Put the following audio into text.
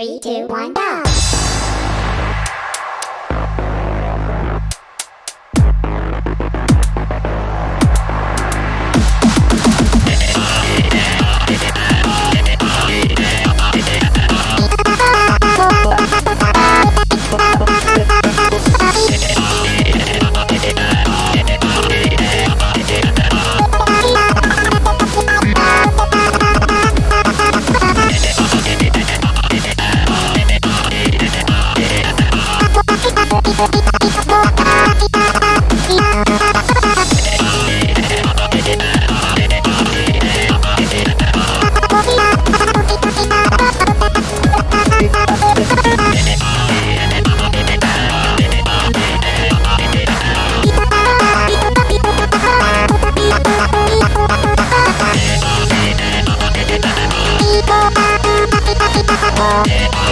Three, two, one, go! Yeah.